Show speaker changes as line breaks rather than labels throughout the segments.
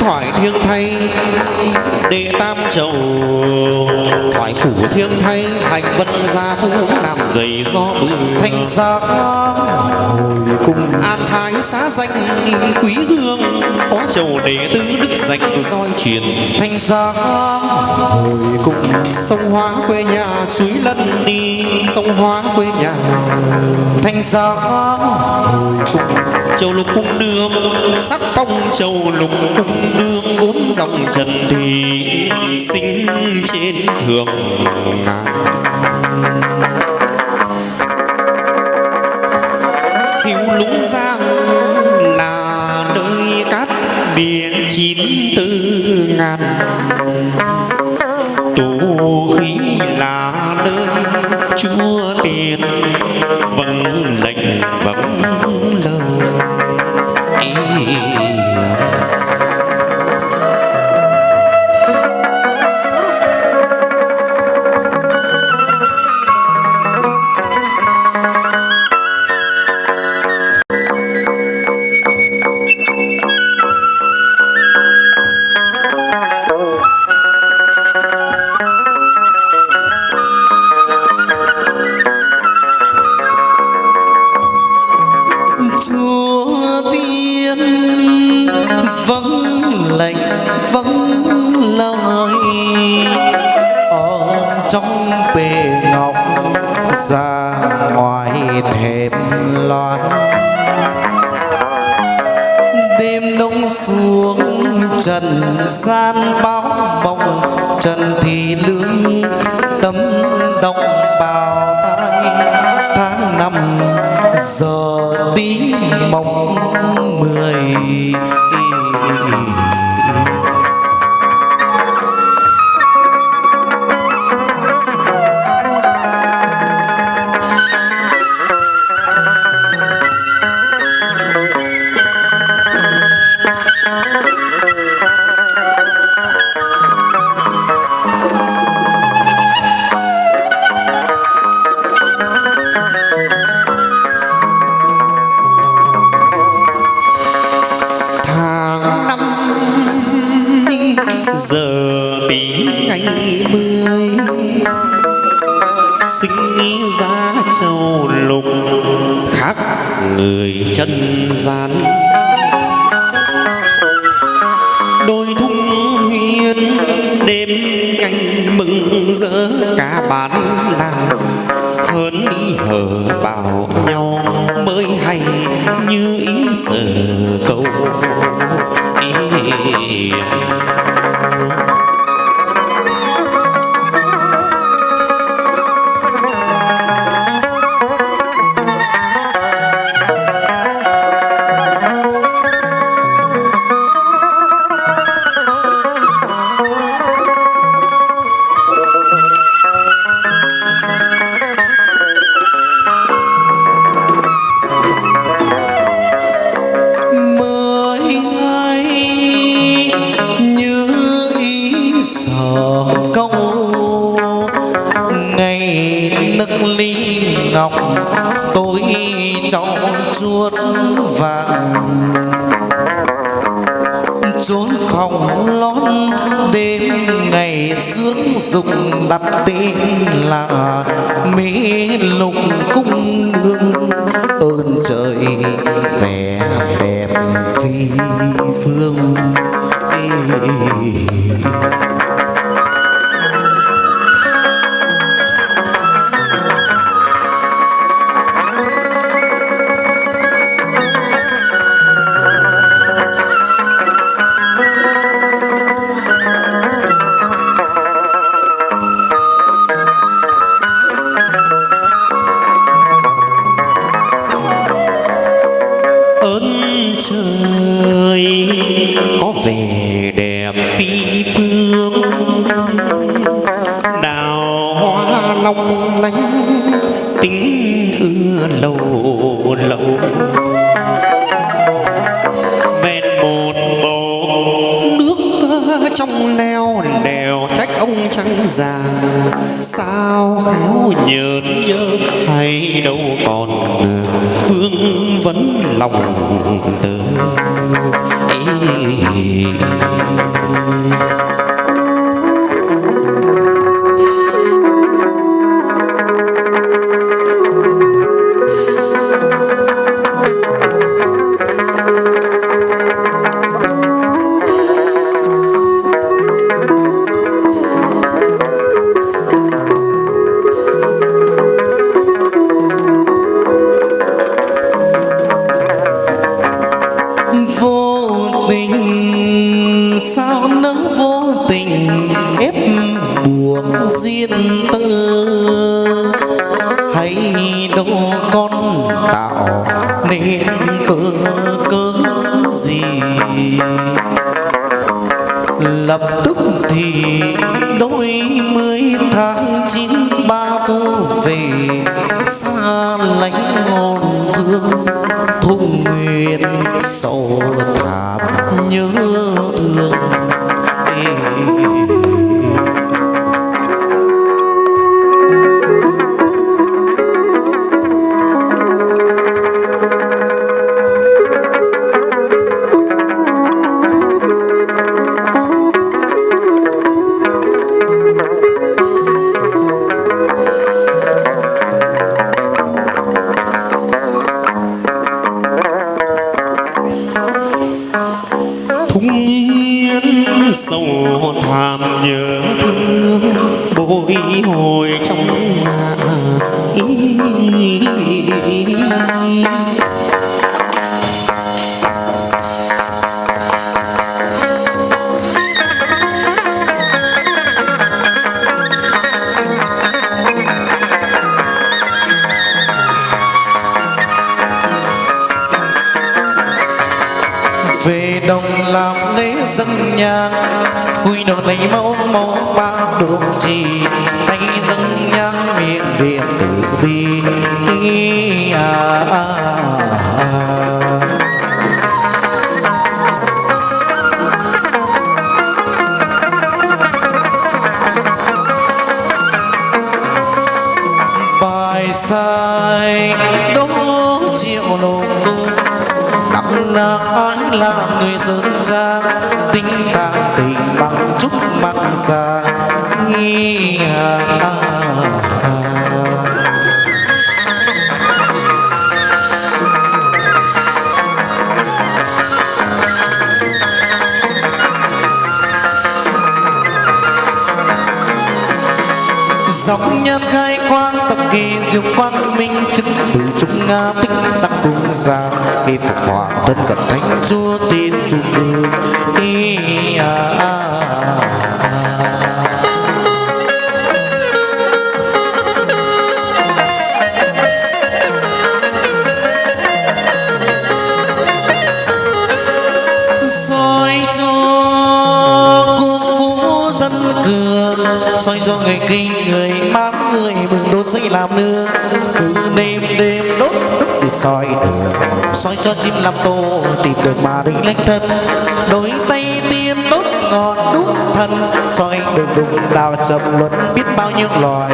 thoại thiêng thay đệ tam chầu thoại phủ thiêng thay, hành vân gia vũ làm giày do bừng
thanh gia hồi cung
an thái xá danh quý hương, có chầu đệ tứ đức dành roi truyền
thanh gia hồi cung
sông hóa quê nhà suối lân đi, sông hóa quê nhà
thanh gia hồi cung
châu lục cung đương sắc phong châu lục cung đương bốn dòng trần thì sinh trên thượng ngàn. Hữu lũng giang là nơi cát biển chín tư ngàn. Tù khí là nơi chúa tiền,
vầng đồng bào tai tháng năm giờ tí mộng mười.
Giữa cả bản làng hơn đi hờ bảo nhau mới hay như ý sở câu ý.
Trong chuốt vàng trốn phòng lót đêm ngày sướng dục đặt tên là mỹ lục cung hương ơn trời vẻ đẹp phi phương Ê.
long lánh tính ưa lâu lâu. Ven một bầu nước trong leo đèo trách ông trắng già, sao áo nhợt nhớ hay đâu còn phương vấn lòng tơ
sao nỡ vô tình ép buộc duyên tư? hay đâu con tạo nên cơ cớ gì lập tức thì đôi mươi tháng chín ba thu về xa lánh ngọn thương thung nguyện sâu thẳm nhớ thương Ê.
sâu thảm nhớ thương bồi hồi trong
đồng làm lễ dân nhang quy đầu lấy mẫu mẫu ba đường trì tay dân nhang miệng điện tử bi à, à, à. bài sai đúng là ai là người sơn cha tính đàng tình bằng chúc mặn xa nghi à, à, à. Dọc nhân khai quang tập kỳ diệu quang minh chứng từ chúng nga tích đắc cung gia khi phục hòa tân cận thánh chúa tiên trung vương ý à, à, à. Soi cho người kinh, người bán người mừng đốt dây làm nương. Cứ đêm đêm đốt đốt để soi đường. Soi cho chim làm tô tìm được mà định lãnh thân. Đôi tay tiên đốt ngọn đúc thân. Soi đường đùng đào chậm luận, biết bao nhiêu loài.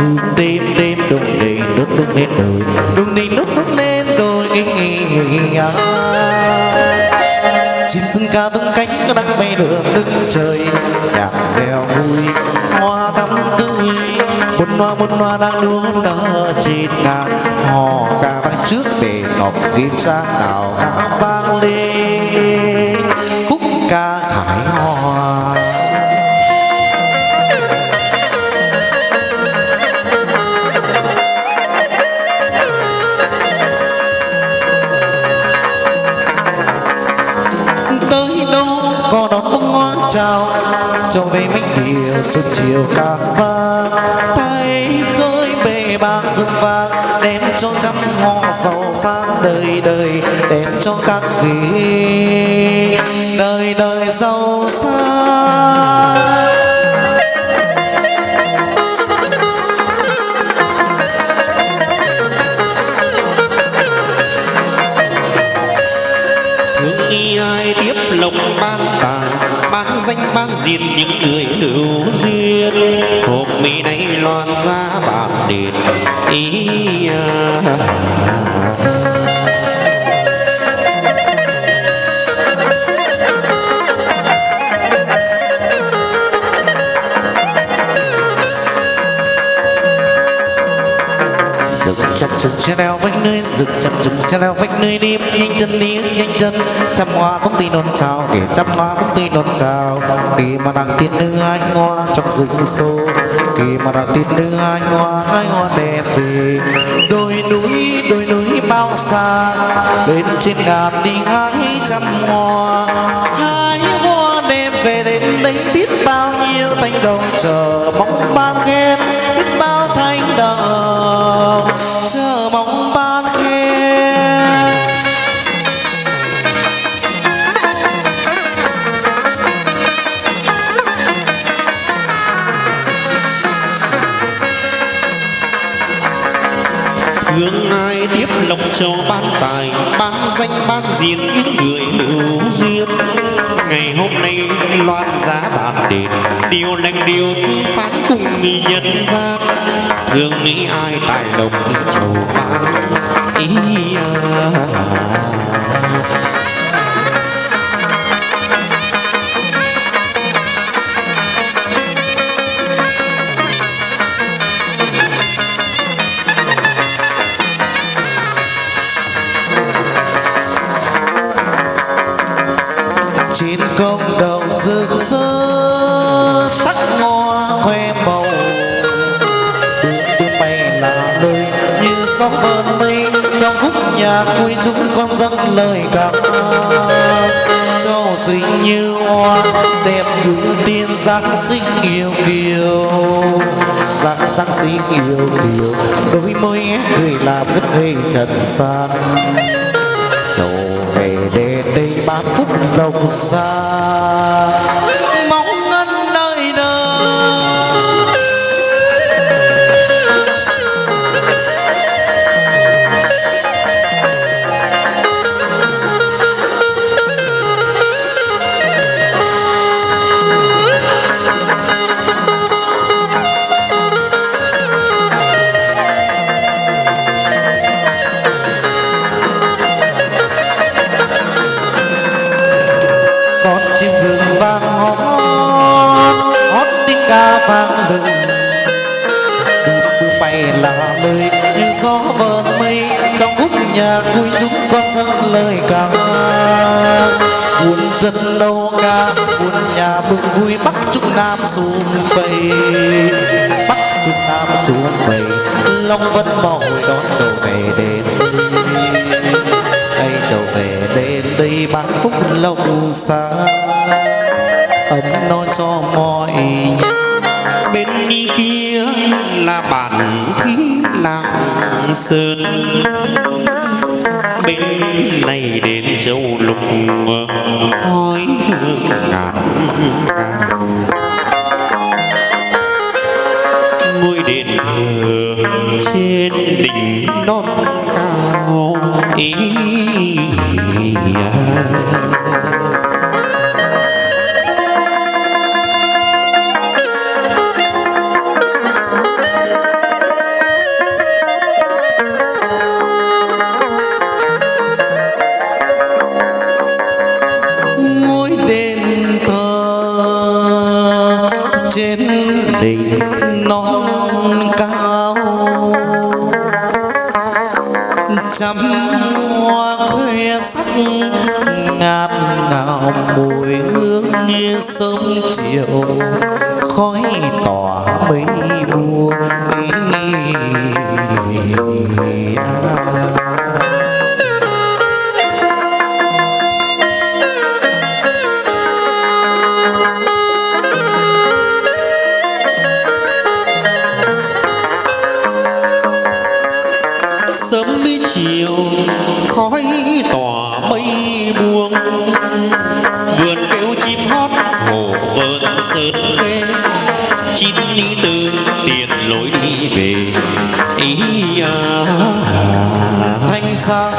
Cứ đêm đêm đùng đầy đốt đốt lên đời. Đùng đầy đốt đốt lên đồi nghỉ nghỉ chim sân ca tung cánh đang bay đường đứng trời. Nhạc reo vui, hoa thắm tươi một hoa một hoa đang đua nở trên ngàn. Hò ca vang trước để ngọc kim sa nào ca vang lên. Cho về minh điều xuân chiều càng vang tay khơi bề bạc rừng vàng đem cho trăm hoa giàu sang đời đời, đem cho các vị đời đời giàu sang.
Thương y ai tiếp lộc ban danh ban diện những người hữu duyên hộp mi này loan ra bản đền ý à.
Dừng chặt chừng che leo vách nơi Dừng chặt chừng che leo vách nơi đi. Nhanh chân đi, nhanh chân. Trăm hoa cũng tin đón chào, Để trăm hoa cũng tin đón chào. Đi mà đang tiên nữ anh hoa Trong rừng sâu. Đi mà đang tiên nữ anh hoa Anh hoa đẹp về. Đôi núi đôi núi bao xa. Lên trên ngàn đi hái trăm hoa. Hái hoa đẹp về đến đây biết bao nhiêu thanh đồng chờ mong ban. Ban
diện những người hữu duyên ngày hôm nay loan giá bàn đền, điều lành điều dư phán cùng mi nhân gian thương nghĩ ai tài đồng đi chầu phán ý à.
trên công đầu rực rỡ, sắc hoa khoe màu. Đường bước bay là nơi như gió vờn mây, trong khúc nhạc vui chúng con dâng lời cảm châu xinh như hoa, đẹp như tiên giáng sinh yêu kiều. Giáng giáng sinh yêu kiều, đôi môi cười làm đất ngây trần gian ba phút đồng xa. Muốn dân đâu ca muốn nhà mừng vui bắc trung nam xung vầy. Bắc trung nam xung vầy long vẫn hồi đón trầu về đến. Đây trầu về đến đây bán phúc lâu xa. Ấm nói cho mọi nhà
bên đi kia là bản thí lạng sơn. Bên này châu lục khói hương ngàn cao ngôi đền thờ trên đỉnh non cao ý à.
Trên đỉnh non cao. Trăm hoa khoe sắc ngát nào mùi hương như sớm chiều. Khói tỏa mây buông
sơn khê chín đi từ tiền lối đi về ý à.
thanh xa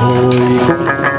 hồi cung